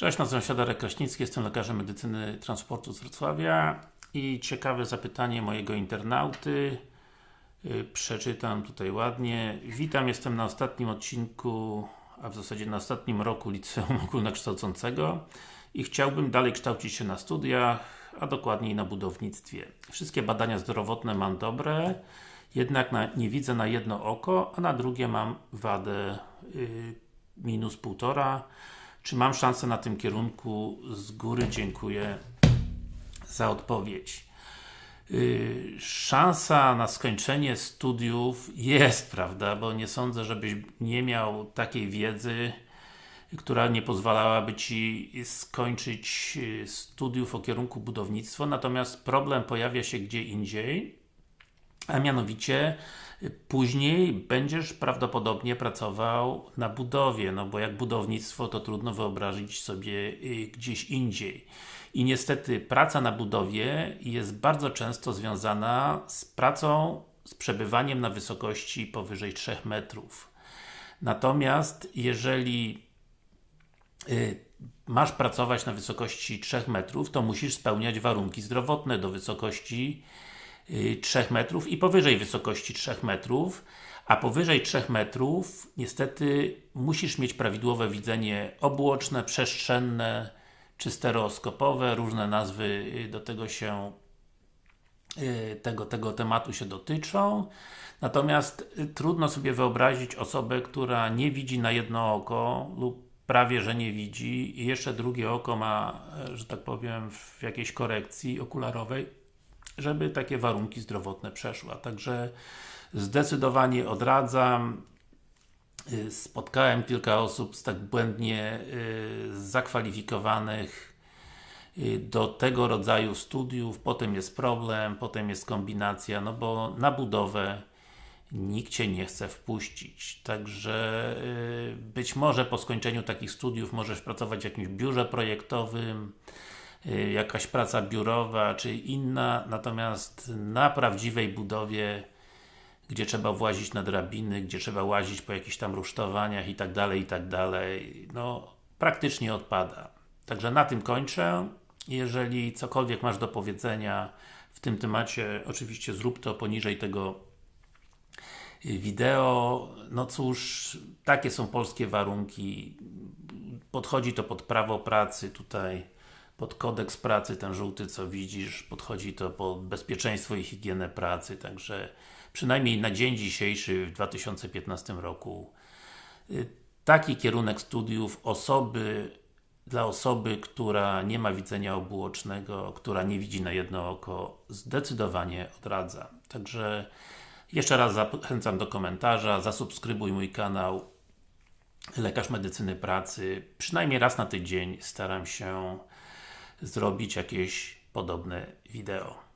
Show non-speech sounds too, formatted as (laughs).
Cześć, nazywam się Darek Kraśnicki, jestem lekarzem medycyny transportu z Wrocławia i ciekawe zapytanie mojego internauty yy, przeczytam tutaj ładnie. Witam, jestem na ostatnim odcinku, a w zasadzie na ostatnim roku liceum ogólnokształcącego i chciałbym dalej kształcić się na studiach, a dokładniej na budownictwie. Wszystkie badania zdrowotne mam dobre, jednak na, nie widzę na jedno oko, a na drugie mam wadę yy, minus półtora czy mam szansę na tym kierunku? Z góry dziękuję za odpowiedź. Yy, szansa na skończenie studiów jest, (laughs) prawda, bo nie sądzę, żebyś nie miał takiej wiedzy, która nie pozwalałaby Ci skończyć yy, studiów o kierunku budownictwo, natomiast problem pojawia się gdzie indziej, a mianowicie Później będziesz prawdopodobnie pracował na budowie, no bo jak budownictwo to trudno wyobrazić sobie y, gdzieś indziej. I niestety praca na budowie jest bardzo często związana z pracą, z przebywaniem na wysokości powyżej 3 metrów. Natomiast jeżeli y, masz pracować na wysokości 3 metrów, to musisz spełniać warunki zdrowotne do wysokości 3 y, metrów i powyżej wysokości 3 metrów, a powyżej 3 metrów niestety musisz mieć prawidłowe widzenie obuoczne, przestrzenne czy stereoskopowe, różne nazwy y, do tego się y, tego, tego tematu się dotyczą. Natomiast trudno sobie wyobrazić osobę, która nie widzi na jedno oko lub prawie, że nie widzi i jeszcze drugie oko ma, że tak powiem, w jakiejś korekcji okularowej żeby takie warunki zdrowotne przeszła. Także zdecydowanie odradzam. Y, spotkałem kilka osób z tak błędnie y, zakwalifikowanych y, do tego rodzaju studiów, potem jest problem, potem jest kombinacja, no bo na budowę nikt Cię nie chce wpuścić. Także być może po skończeniu takich studiów możesz pracować w jakimś biurze projektowym, jakaś praca biurowa, czy inna, natomiast na prawdziwej budowie gdzie trzeba włazić na drabiny, gdzie trzeba łazić po jakichś tam rusztowaniach i tak dalej, i tak dalej, no praktycznie odpada. Także na tym kończę. Jeżeli cokolwiek masz do powiedzenia w tym temacie, oczywiście zrób to poniżej tego y, wideo. No cóż, takie są polskie warunki. Podchodzi to pod prawo pracy tutaj pod kodeks pracy, ten żółty co widzisz, podchodzi to pod bezpieczeństwo i higienę pracy, także przynajmniej na dzień dzisiejszy w 2015 roku y, taki kierunek studiów osoby dla osoby, która nie ma widzenia obuocznego, która nie widzi na jedno oko, zdecydowanie odradza. Także jeszcze raz zachęcam do komentarza, zasubskrybuj mój kanał Lekarz Medycyny Pracy. Przynajmniej raz na tydzień staram się zrobić jakieś podobne wideo.